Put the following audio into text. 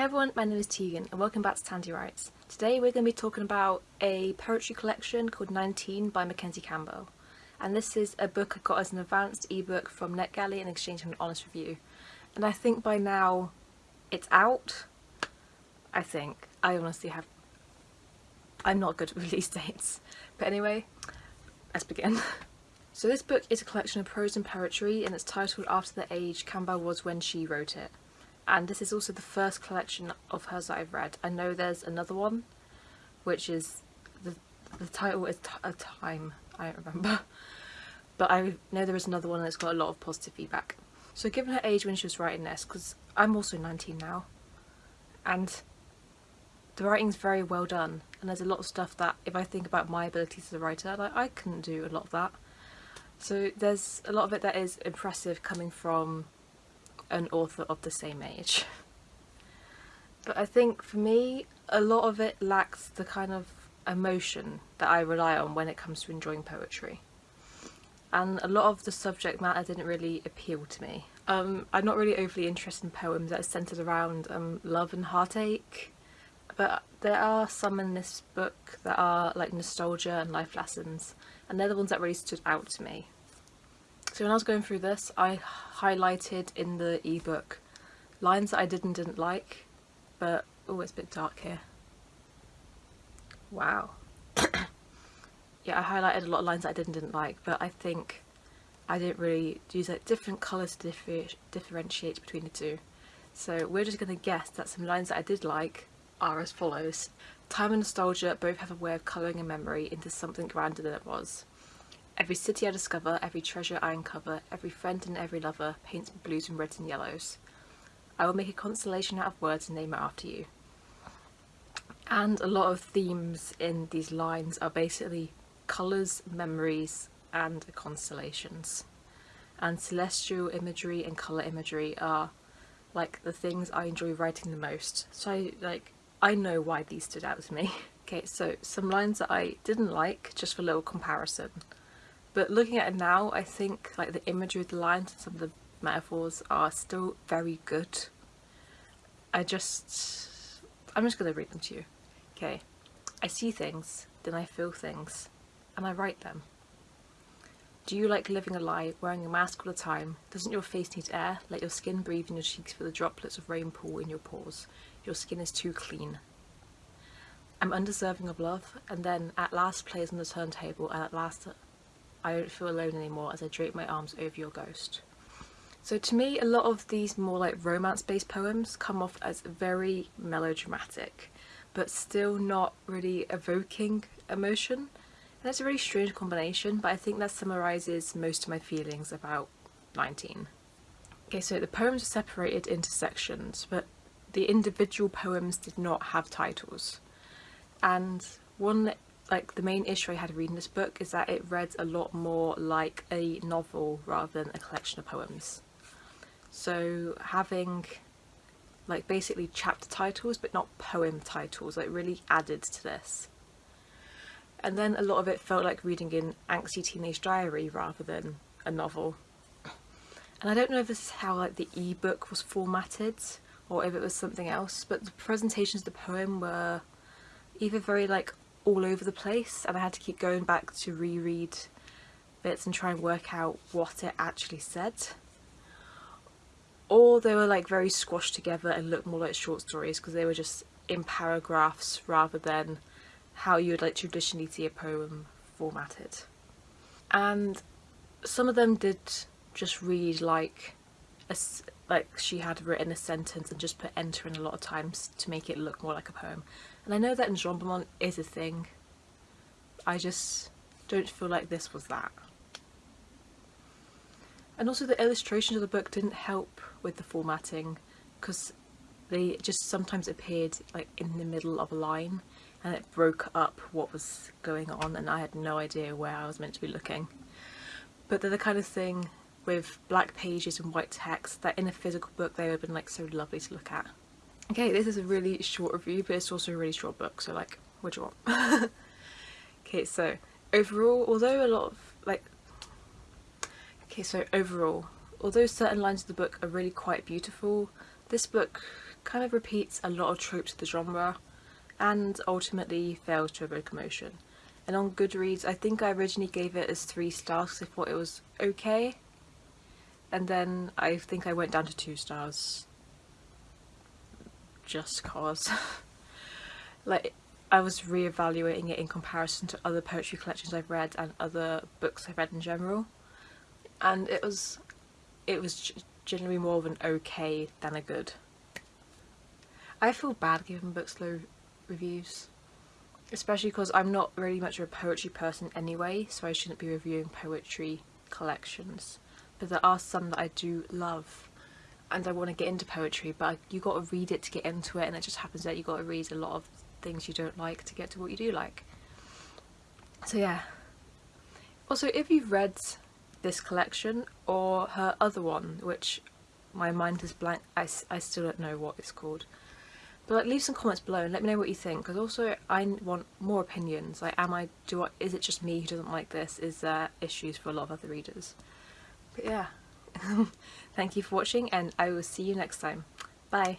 Hey everyone, my name is Tegan and welcome back to Tandy Writes. Today we're going to be talking about a poetry collection called 19 by Mackenzie Campbell. And this is a book I got as an advanced ebook from NetGalley in exchange for an honest review. And I think by now it's out. I think. I honestly have... I'm not good at release dates. But anyway, let's begin. So this book is a collection of prose and poetry and it's titled after the age Campbell was when she wrote it. And this is also the first collection of hers that I've read. I know there's another one, which is, the, the title is A Time, I don't remember. But I know there is another one that's got a lot of positive feedback. So given her age when she was writing this, because I'm also 19 now, and the writing's very well done and there's a lot of stuff that if I think about my abilities as a writer, like I couldn't do a lot of that. So there's a lot of it that is impressive coming from an author of the same age. But I think for me, a lot of it lacks the kind of emotion that I rely on when it comes to enjoying poetry. And a lot of the subject matter didn't really appeal to me. Um, I'm not really overly interested in poems that are centred around um, love and heartache, but there are some in this book that are like nostalgia and life lessons and they're the ones that really stood out to me. So when I was going through this I highlighted in the ebook lines that I did and didn't like but oh it's a bit dark here. Wow. yeah I highlighted a lot of lines that I did and didn't like but I think I didn't really use like different colours to differ differentiate between the two. So we're just going to guess that some lines that I did like are as follows. Time and nostalgia both have a way of colouring a memory into something grander than it was. Every city I discover, every treasure I uncover, every friend and every lover paints blues and reds and yellows. I will make a constellation out of words and name it after you. And a lot of themes in these lines are basically colours, memories and constellations. And celestial imagery and colour imagery are like the things I enjoy writing the most. So I like I know why these stood out to me. okay, so some lines that I didn't like, just for a little comparison. But looking at it now, I think like the imagery of the lines and some of the metaphors are still very good. I just, I'm just to read them to you. Okay, I see things, then I feel things, and I write them. Do you like living a lie, wearing a mask all the time? Doesn't your face need air? Let your skin breathe in your cheeks for the droplets of rain pool in your pores. Your skin is too clean. I'm undeserving of love, and then at last plays on the turntable, and at last I don't feel alone anymore as I drape my arms over your ghost. So to me, a lot of these more like romance-based poems come off as very melodramatic, but still not really evoking emotion. And that's a really strange combination, but I think that summarises most of my feelings about 19. Okay, so the poems are separated into sections, but the individual poems did not have titles and one like the main issue I had reading this book is that it read a lot more like a novel rather than a collection of poems. So having like basically chapter titles but not poem titles like really added to this. And then a lot of it felt like reading an angsty teenage diary rather than a novel. And I don't know if this is how like the ebook was formatted or if it was something else but the presentations of the poem were either very like all over the place and I had to keep going back to reread bits and try and work out what it actually said or they were like very squashed together and looked more like short stories because they were just in paragraphs rather than how you would like traditionally see a poem formatted and some of them did just read like a, like she had written a sentence and just put enter in a lot of times to make it look more like a poem. And I know that enjambment is a thing. I just don't feel like this was that. And also the illustrations of the book didn't help with the formatting because they just sometimes appeared like in the middle of a line and it broke up what was going on and I had no idea where I was meant to be looking. But they're the kind of thing with black pages and white text that in a physical book they would have been like so lovely to look at. Okay, this is a really short review but it's also a really short book so like what do you want? okay so overall although a lot of like okay so overall although certain lines of the book are really quite beautiful this book kind of repeats a lot of tropes of the genre and ultimately fails to evoke emotion. And on Goodreads, I think I originally gave it as three stars because I thought it was okay. And then I think I went down to two stars. Just cause. like, I was re-evaluating it in comparison to other poetry collections I've read and other books I've read in general. And it was, it was generally more of an okay than a good. I feel bad giving books low reviews especially because I'm not really much of a poetry person anyway so I shouldn't be reviewing poetry collections but there are some that I do love and I want to get into poetry but you got to read it to get into it and it just happens that you got to read a lot of things you don't like to get to what you do like so yeah also if you've read this collection or her other one which my mind is blank I, I still don't know what it's called but leave some comments below and let me know what you think because also I want more opinions. Like am I, do I, is it just me who doesn't like this? Is there issues for a lot of other readers? But yeah, thank you for watching and I will see you next time. Bye.